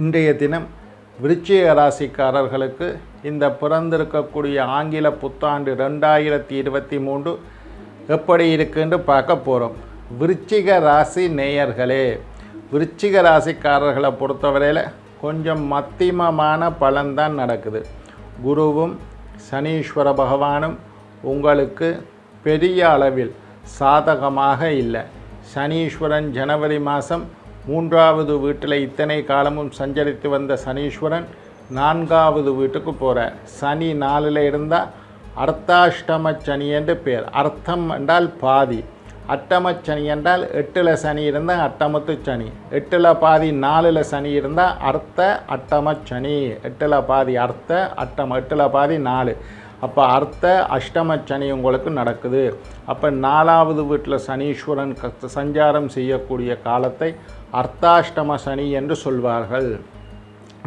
இன்றைய தினம் விருச்சிக ராசிக்காரர்களுக்கு இந்த பிறந்திருக்கக்கூடிய ஆங்கில புத்தாண்டு ரெண்டாயிரத்தி இருபத்தி மூன்று எப்படி இருக்குன்னு பார்க்க போகிறோம் விருச்சிக ராசி நேயர்களே விருச்சிக ராசிக்காரர்களை பொறுத்தவரையில் கொஞ்சம் மத்தியமமான பலன்தான் நடக்குது. குருவும் சனீஸ்வர பகவானும் உங்களுக்கு பெரிய அளவில் சாதகமாக இல்லை. சனீஸ்வரன் ஜனவரி மாதம் மூன்றாவது வீட்டில் இத்தனை காலமும் சஞ்சரித்து வந்த சனீஸ்வரன் நான்காவது வீட்டுக்கு போகிறார் சனி நாலில் இருந்தால் அர்த்தாஷ்டம சனி என்று பேர். அர்த்தம் என்றால் பாதி. அட்டம சனி என்றால் எட்டில் சனி இருந்தால் அட்டமத்து சனி. எட்டில் பாதி நாலில் சனி இருந்தால் அர்த்த அட்டம சனி. எட்டில் பாதி அர்த்த அட்டம் எட்டில் பாதி நாலு. அப்போ அர்த்த அஷ்டம சனி உங்களுக்கு நடக்குது. அப்போ நாலாவது வீட்டில் சனீஸ்வரன் க- சஞ்சாரம் செய்யக்கூடிய காலத்தை அர்த்தாஷ்டம சனி என்று சொல்வார்கள்.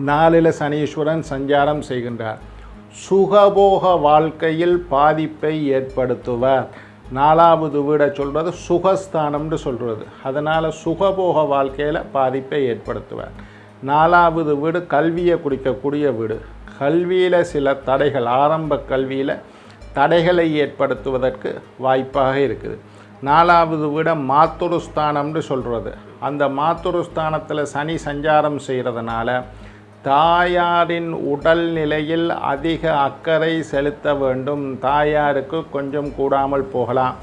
நாளில் சனீஸ்வரன் சஞ்சாரம் செய்கின்றார். சுகபோக வாழ்க்கையில் பாதிப்பை ஏற்படுத்துவார். நாலாவது வீடை சொல்கிறது சுகஸ்தானம்னு சொல்கிறது அதனால் சுகபோக வாழ்க்கையில் பாதிப்பை ஏற்படுத்துவார். நாலாவது வீடு கல்வியை குறிக்கக்கூடிய வீடு. கல்வியில் சில தடைகள் ஆரம்ப கல்வியில் தடைகளை ஏற்படுத்துவதற்கு வாய்ப்பாக இருக்குது. நாலாவது வீடை மாத்துருஸ்தானம்னு சொல்கிறது அந்த மாத்துருஸ்தானத்தில் சனி சஞ்சாரம் செய்கிறதுனால தாயாரின் உடல் நிலையில் அதிக அக்கறை செலுத்த வேண்டும். தாயாருக்கு கொஞ்சம் கூடாமல் போகலாம்.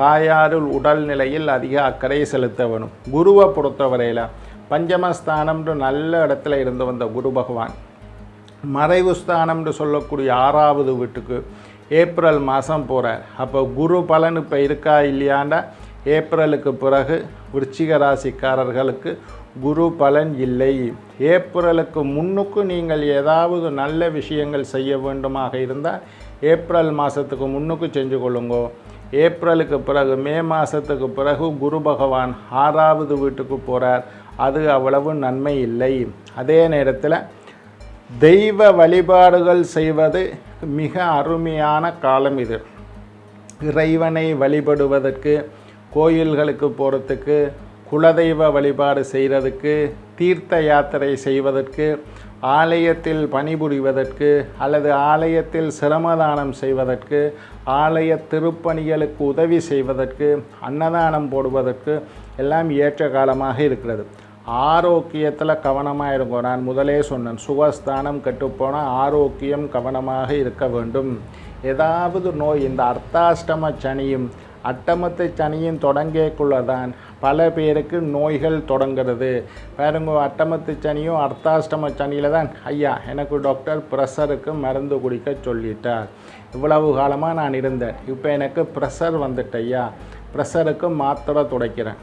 தாயாரில் உடல் நிலையில் அதிக அக்கறை செலுத்த வேணும். குருவை பொறுத்தவரையில் பஞ்சமஸ்தானம்னு நல்ல இடத்துல இருந்து வந்த குரு பகவான். மறைவு ஸ்தானம்னு சொல்லக்கூடிய ஆறாவது வீட்டுக்கு ஏப்ரல் மாதம் போகிறார் அப்போ குரு பலன் இப்போ இருக்கா இல்லையாண்டா ஏப்ரலுக்கு பிறகு விருச்சிக ராசிக்காரர்களுக்கு குரு பலன் இல்லை. ஏப்ரலுக்கு முன்னுக்கு நீங்கள் ஏதாவது நல்ல விஷயங்கள் செய்ய வேண்டுமாக இருந்தால் ஏப்ரல் மாதத்துக்கு முன்னுக்கு செஞ்சு கொள்ளுங்கோ. ஏப்ரலுக்கு பிறகு மே மாதத்துக்கு பிறகு குரு பகவான் ஆறாவது வீட்டுக்கு போகிறார் அது அவ்வளவு நன்மை இல்லை. அதே நேரத்தில் தெய்வ வழிபாடுகள் செய்வது மிக அருமையான காலம் இது. இறைவனை வழிபடுவதற்கு கோயில்களுக்கு போகிறதுக்கு குலதெய்வ வழிபாடு செய்கிறதுக்கு தீர்த்த யாத்திரை செய்வதற்கு ஆலயத்தில் பணிபுரிவதற்கு அல்லது ஆலயத்தில் சிரமதானம் செய்வதற்கு ஆலய திருப்பணிகளுக்கு உதவி செய்வதற்கு அன்னதானம் போடுவதற்கு எல்லாம் ஏற்ற காலமாக இருக்கிறது. ஆரோக்கியத்தில் கவனமாக இருக்கும் நான் முதலே சொன்னேன் சுகஸ்தானம் கெட்டுப்போனால் ஆரோக்கியம் கவனமாக இருக்க வேண்டும். ஏதாவது நோய் இந்த அர்த்தாஷ்டம சனியும் அட்டமத்து சனியின் தொடங்கியக்குள்ளே தான் பல பேருக்கு நோய்கள் தொடங்கிறது. பாருங்க அட்டமத்து சனியும் அர்த்தாஷ்டம சனியில் தான் ஐயா எனக்கு டாக்டர் ப்ரெஷருக்கு மருந்து குடிக்க சொல்லிட்டார். இவ்வளவு காலமாக நான் இருந்தேன். இப்போ எனக்கு ப்ரெஷர் வந்துட்டு ஐயா. ப்ரெஷருக்கு மாத்திரை துடைக்கிறேன்.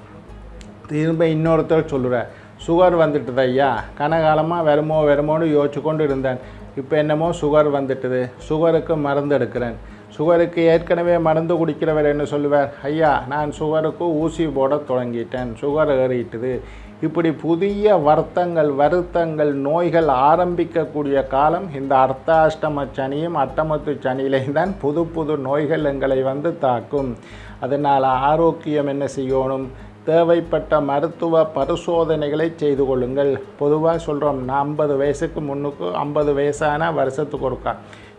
திரும்ப இன்னொருத்தர் சொல்லுறேன் சுகர் வந்துட்டுது ஐயா. கனகாலமாக வருமோ வருமோன்னு யோசிச்சு கொண்டு இருந்தேன். இப்போ என்னமோ சுகர் வந்துட்டுது. சுகருக்கு மருந்து எடுக்கிறேன். சுகருக்கு ஏற்கனவே மருந்து குடிக்கிறவர் என்ன சொல்லுவார்? ஐயா நான் சுகருக்கு ஊசி போட தொடங்கிட்டேன். சுகர் ஏறிட்டுது. இப்படி புதிய வருத்தங்கள் வருத்தங்கள் நோய்கள் ஆரம்பிக்கக்கூடிய காலம் இந்த அர்த்தாஷ்டம சனியும் அட்டமத்து சனியிலையும் தான் புது புது நோய்கள் எங்களை வந்து தாக்கும். அதனால் ஆரோக்கியம் என்ன செய்யணும்? தேவைப்பட்ட மருத்துவ பரிசோதனைகளை செய்து கொள்ளுங்கள். பொதுவாக சொல்கிறோம் நான் ஐம்பது வயசுக்கு முன்னுக்கு ஐம்பது வயசான வருஷத்துக்கு ஒருக்கா.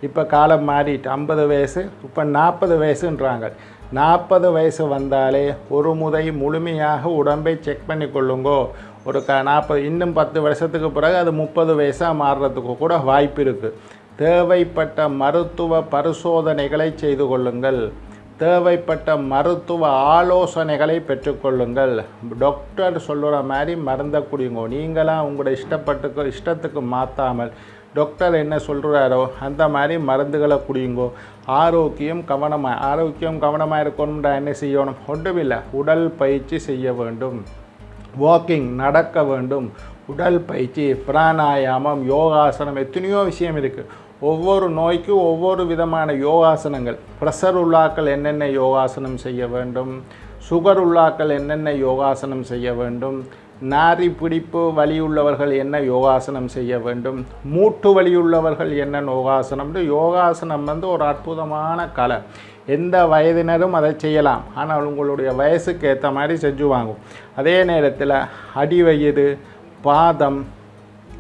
இப்போ காலம் மாறிட்டு ஐம்பது வயசு இப்போ நாற்பது வயசுன்றாங்க. நாற்பது வயசு வந்தாலே ஒரு முறை முழுமையாக உடம்பை செக் பண்ணி கொள்ளுங்கோ. ஒரு க நாற்பது இன்னும் பத்து வருஷத்துக்கு பிறகு அது முப்பது வயசாக மாறுறதுக்கு கூட வாய்ப்பு இருக்குது தேவைப்பட்ட மருத்துவ பரிசோதனைகளை செய்து கொள்ளுங்கள். தேவைப்பட்ட மருத்துவ ஆலோசனைகளை பெற்றுக்கொள்ளுங்கள் டாக்டர் சொல்லுற மாதிரி மறந்த குடிங்கோ. நீங்களாம் உங்களோட இஷ்டப்பட்டுக்கு இஷ்டத்துக்கு மாற்றாமல் டாக்டர் என்ன சொல்கிறாரோ அந்த மாதிரி மருந்துகளை குடியுங்கோ. ஆரோக்கியம் கவனமாக ஆரோக்கியம் கவனமாக இருக்கணும்டா என்ன செய்யணும்? ஒன்றுமில்லை உடல் பயிற்சி செய்ய வேண்டும். வாக்கிங் நடக்க வேண்டும். உடல் பயிற்சி பிராணாயாமம் யோகாசனம் எத்தனையோ விஷயம் இருக்குது ஒவ்வொரு நோய்க்கும் ஒவ்வொரு விதமான யோகாசனங்கள். ப்ரெஷர் உள்ளாக்கள் என்னென்ன யோகாசனம் செய்ய வேண்டும்? சுகர் உள்ளாக்கள் என்னென்ன யோகாசனம் செய்ய வேண்டும்? நாரி பிடிப்பு வலி உள்ளவர்கள் என்ன யோகாசனம் செய்ய வேண்டும்? மூட்டு வலி உள்ளவர்கள் என்ன யோகாசனம்னு யோகாசனம் வந்து ஒரு அற்புதமான கலை. எந்த வயதினரும் அதை செய்யலாம். ஆனால் உங்களுடைய வயசுக்கு ஏற்ற மாதிரி செஞ்சு வாங்கும். அதே நேரத்தில் அடிவயிறு பாதம்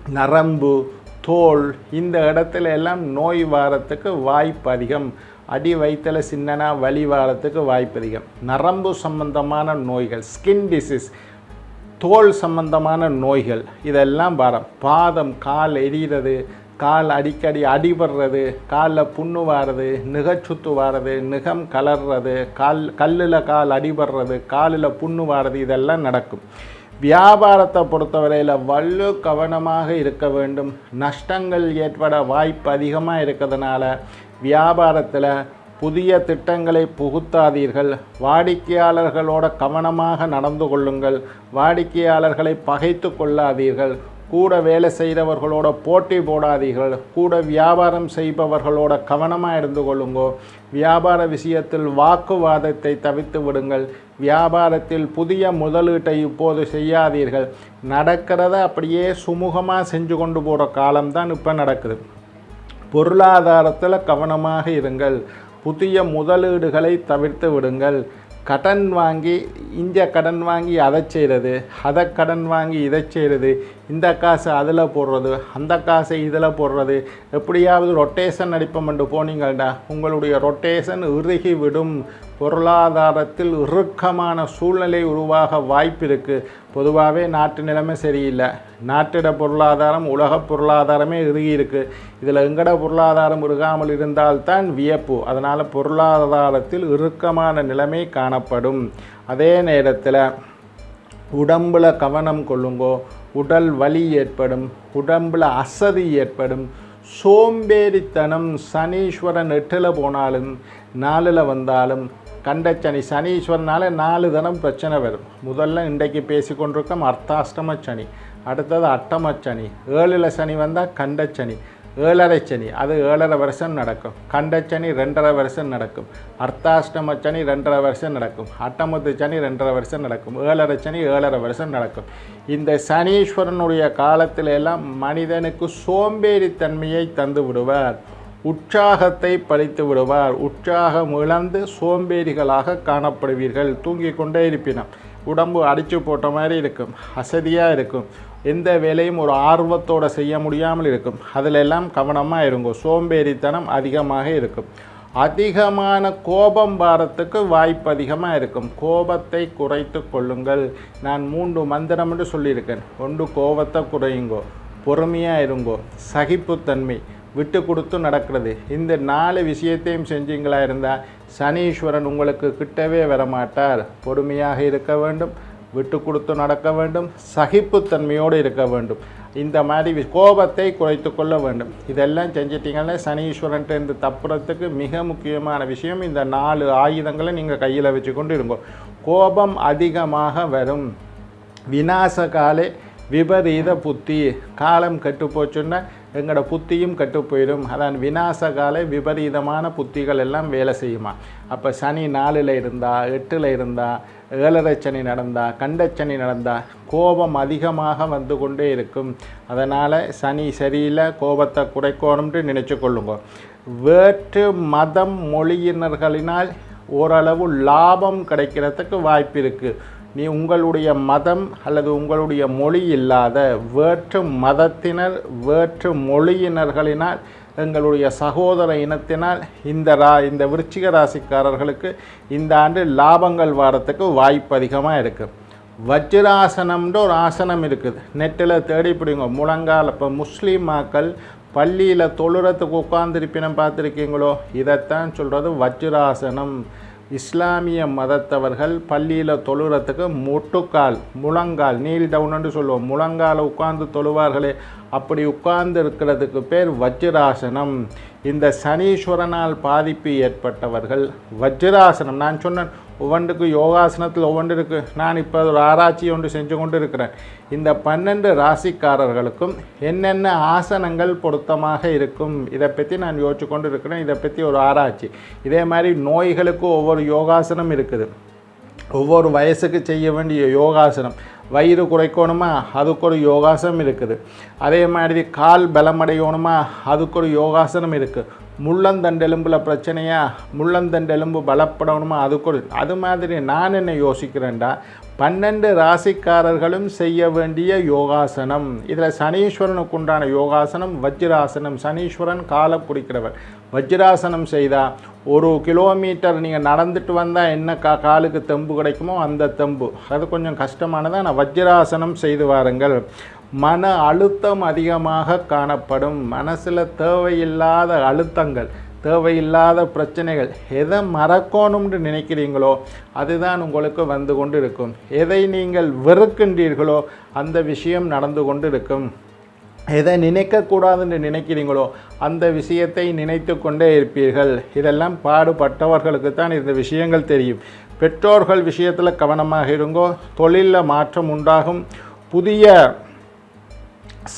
நரம்பு தோல் இந்த இடத்துல எல்லாம் நோய் வாரத்துக்கு வாய்ப்பு அதிகம். அடி வயிற்றில் சின்னனா வலி வாரத்துக்கு வாய்ப்பு அதிகம். நரம்பு சம்பந்தமான நோய்கள் ஸ்கின் டிசீஸ் தோல் சம்பந்தமான நோய்கள் இதெல்லாம் வரம். பாதம் கால் எரியிறது கால் அடிக்கடி அடிபடுறது காலில் புண்ணு வாரது நிகச்சுத்து வாரது நிகம் கலர்றது கால் கல்லில் கால் அடிபடுறது காலில் புண்ணு வாரது இதெல்லாம் நடக்கும். வியாபாரத்தை பொறுத்தவரையில் வல்லு கவனமாக இருக்க வேண்டும். நஷ்டங்கள் ஏற்பட வாய்ப்பு அதிகமாக இருக்கிறதுனால வியாபாரத்தில் புதிய திட்டங்களை புகுத்தாதீர்கள். வாடிக்கையாளர்களோட கவனமாக நடந்து கொள்ளுங்கள். வாடிக்கையாளர்களை பகைத்து கொள்ளாதீர்கள். கூட வேலை செய்கிறவர்களோட போட்டி போடாதீர்கள். கூட வியாபாரம் செய்பவர்களோட கவனமாக இருந்து கொள்ளுங்கோ. வியாபார விஷயத்தில் வாக்குவாதத்தை தவிர்த்து விடுங்கள். வியாபாரத்தில் புதிய முதலீட்டை இப்போது செய்யாதீர்கள். நடக்கிறத அப்படியே சுமூகமாக செஞ்சு கொண்டு போகிற காலம்தான் இப்போ நடக்குது. பொருளாதாரத்தில் கவனமாக இருங்கள். புதிய முதலீடுகளை தவிர்த்து விடுங்கள். கடன் வாங்கி இந்த கடன் வாங்கி அதை செய்கிறது அதை கடன் வாங்கி இதை செய்கிறது இந்த காசு அதில் போடுறது அந்த காசை இதில் போடுறது. எப்படியாவது ரொட்டேஷன் அடிப்பமென்று போனீங்கள்டா உங்களுடைய ரொட்டேஷன் இறுகி விடும். பொருளாதாரத்தில் இறுக்கமான சூழ்நிலை உருவாக வாய்ப்பு இருக்குது பொதுவாகவே நாட்டு நிலைமை சரியில்லை. நாட்டிட பொருளாதாரம் உலக பொருளாதாரமே இறுகி இருக்குது இதில் எங்கட பொருளாதாரம் இறுகாமல் இருந்தால்தான் வியப்பு. அதனால் பொருளாதாரத்தில் இறுக்கமான நிலைமை காணப்படும். அதே நேரத்தில் உடம்பில் கவனம் கொள்ளுங்கோ. உடல் வலி ஏற்படும். உடம்பில் அசதி ஏற்படும். சோம்பேறித்தனம் சனீஸ்வரன் எட்டில் போனாலும் நாலில் வந்தாலும் கண்டச்சனி சனீஸ்வரனால நாலு தினம் பிரச்சனை வரும். முதல்ல இன்றைக்கு பேசி கொண்டிருக்கோம் அர்த்தாஷ்டம சனி அடுத்தது அட்டம சனி. ஏழில் சனி வந்தால் கண்டச்சனி ஏழரை சனி. அது ஏழரை வருஷம் நடக்கும். கண்டச்சனி ரெண்டரை வருஷம் நடக்கும். அர்த்தாஷ்டம சனி ரெண்டரை வருஷம் நடக்கும். அட்டமத்து சனி ரெண்டரை வருஷம் நடக்கும். ஏழரை சனி ஏழரை வருஷம் நடக்கும். இந்த சனீஸ்வரனுடைய காலத்தில் எல்லாம் மனிதனுக்கு சோம்பேறித்தன்மையை தந்து விடுவார். உற்சாகத்தை பழித்து விடுவார். உற்சாகம் இழந்து சோம்பேறிகளாக காணப்படுவீர்கள். தூங்கிக் கொண்டே இருப்பினம் உடம்பு அடித்து போட்ட மாதிரி இருக்கும். அசதியாக இருக்கும். எந்த வேலையும் ஒரு ஆர்வத்தோடு செய்ய முடியாமல் இருக்கும். அதிலெல்லாம் கவனமாக இருக்கும் சோம்பேறித்தனம் அதிகமாக இருக்கும். அதிகமான கோபம் வாரத்துக்கு வாய்ப்பு அதிகமாக இருக்கும். கோபத்தை குறைத்து கொள்ளுங்கள். நான் மூன்று மந்திரம் என்று சொல்லியிருக்கேன். ஒன்று கோபத்தை குறையுங்கோ. பொறுமையாக இருங்கோ. சகிப்புத்தன்மை. விட்டு கொடுத்து நடக்கிறது. இந்த நாலு விஷயத்தையும் செஞ்சீங்களா இருந்தால் சனீஸ்வரன் உங்களுக்கு கிட்டவே வரமாட்டார். பொறுமையாக இருக்க வேண்டும் விட்டு கொடுத்து நடக்க வேண்டும் சகிப்புத்தன்மையோடு இருக்க வேண்டும். இந்த மாதிரி வி- கோபத்தை குறைத்து கொள்ள வேண்டும். இதெல்லாம் செஞ்சிட்டிங்கன்னா சனீஸ்வரன்ட்டு இருந்து தப்புறதுக்கு மிக முக்கியமான விஷயம் இந்த நாலு ஆயுதங்களை நீங்கள் கையில் வச்சுக்கொண்டு இருக்கும் கோபம் அதிகமாக வரும். விநாசகாலே விபரீத புத்தி. காலம் கெட்டு போச்சுன்னா எங்களோட புத்தியும் கெட்டு போயிடும் அதான் விநாசகால விபரீதமான புத்திகள் எல்லாம் வேலை செய்யுமா? அப்போ சனி நாலில் இருந்தா எட்டில் இருந்தா ஏழரை சனி நடந்தா கண்டச்சனி நடந்தா கோபம் அதிகமாக வந்து கொண்டே இருக்கும். அதனால் சனி சரியில்லை கோபத்தை குறைக்கணும்னு நினச்சி கொள்ளுங்க. வேற்று மதம் மொழியினர்களினால் ஓரளவு லாபம் கிடைக்கிறதுக்கு வாய்ப்பு இருக்குது நீ உங்களுடைய மதம் அல்லது உங்களுடைய மொழி இல்லாத வேற்று மதத்தினர் வேற்று மொழியினர்களினால் எங்களுடைய சகோதர இனத்தினால் இந்த ரா இந்த விருச்சிக ராசிக்காரர்களுக்கு இந்த ஆண்டு லாபங்கள் வாரத்துக்கு வாய்ப்பு அதிகமாக இருக்குது வஜ்ராசனம்ன்ற ஒரு ஆசனம் இருக்குது. நெட்டில் தேடி பிடிங்க. முழங்கால் இப்போ முஸ்லீம் மக்கள் பள்ளியில் தொழுறத்துக்கு உட்காந்துருப்பினம் பார்த்துருக்கீங்களோ? இதைத்தான் சொல்கிறது வஜ்ராசனம். இஸ்லாமிய மதத்தவர்கள் பள்ளியில் தொழுறதுக்கு முட்டுக்கால் முழங்கால் நீல் டவுன்னு சொல்லுவோம். முழங்கால உட்கார்ந்து தொழுவார்களே. அப்படி உட்கார்ந்து இருக்கிறதுக்கு பேர் வஜ்ராசனம். இந்த சனீஸ்வரனால் பாதிப்பு ஏற்பட்டவர்கள் வஜ்ராசனம். நான் சொன்னேன் ஒவ்வொன்றுக்கு யோகாசனத்தில் ஒவ்வொன்று இருக்குது நான் இப்போ ஒரு ஆராய்ச்சி ஒன்று செஞ்சு கொண்டு இருக்கிறேன் இந்த பன்னெண்டு ராசிக்காரர்களுக்கும் என்னென்ன ஆசனங்கள் பொருத்தமாக இருக்கும் இதை பற்றி நான் யோசிச்சு கொண்டு இருக்கிறேன் இதை பற்றி ஒரு ஆராய்ச்சி. இதே மாதிரி நோய்களுக்கு ஒவ்வொரு யோகாசனம் இருக்குது. ஒவ்வொரு வயசுக்கு செய்ய வேண்டிய யோகாசனம். வயிறு குறைக்கணுமா? அதுக்கு ஒரு யோகாசனம் இருக்குது. அதே மாதிரி கால் பலமடையணுமா? அதுக்கு ஒரு யோகாசனம் இருக்குது முள்ளந்தண்டெலும்பில் பிரச்சனையா? முள்ளந்தண்டெலும்பு பலப்படணுமா? அதுக்குள். அது மாதிரி நான் என்ன யோசிக்கிறேன்டா? பன்னெண்டு ராசிக்காரர்களும் செய்ய வேண்டிய யோகாசனம். இதில் சனீஸ்வரனுக்கு உண்டான யோகாசனம் வஜ்ராசனம். சனீஸ்வரன் காலை பிடிக்கிறவர். வஜ்ராசனம் செய்தால் ஒரு கிலோமீட்டர் நீங்கள் நடந்துட்டு வந்தால் என்ன கா காலுக்கு தெம்பு கிடைக்குமோ அந்த தெம்பு. அது கொஞ்சம் கஷ்டமானதான் நான் வஜ்ராசனம் செய்து வாருங்கள். மன அழுத்தம் அதிகமாக காணப்படும். மனசில் தேவையில்லாத அழுத்தங்கள் தேவையில்லாத பிரச்சனைகள் எதை மறக்கணும்னு நினைக்கிறீங்களோ அதுதான் உங்களுக்கு வந்து கொண்டு இருக்கும் எதை நீங்கள் வெறுக்கின்றீர்களோ அந்த விஷயம் நடந்து கொண்டு இருக்கும் எதை நினைக்கக்கூடாதுன்னு நினைக்கிறீங்களோ அந்த விஷயத்தை நினைத்து கொண்டே இருப்பீர்கள். இதெல்லாம் பாடுபட்டவர்களுக்கு தான் இந்த விஷயங்கள் தெரியும். பெற்றோர்கள் விஷயத்தில் கவனமாக இருங்கோ. தொழிலில் மாற்றம் உண்டாகும். புதிய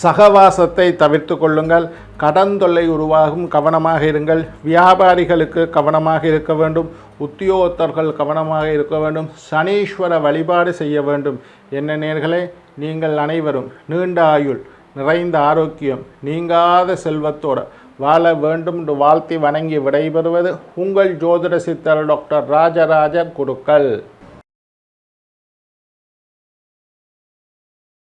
சகவாசத்தை தவிர்த்து கொள்ளுங்கள். கடன் தொல்லை உருவாகும் கவனமாக இருங்கள். வியாபாரிகளுக்கு கவனமாக இருக்க வேண்டும். உத்தியோகத்தர்கள் கவனமாக இருக்க வேண்டும். சனீஸ்வர வழிபாடு செய்ய வேண்டும். என்ன நேர்களே நீங்கள் அனைவரும் நீண்ட ஆயுள் நிறைந்த ஆரோக்கியம் நீங்காத செல்வத்தோடு வாழ வேண்டும் என்று வாழ்த்தி வணங்கி விடைபெறுவது உங்கள் ஜோதிட சித்தர் டாக்டர் ராஜராஜ குருக்கள்.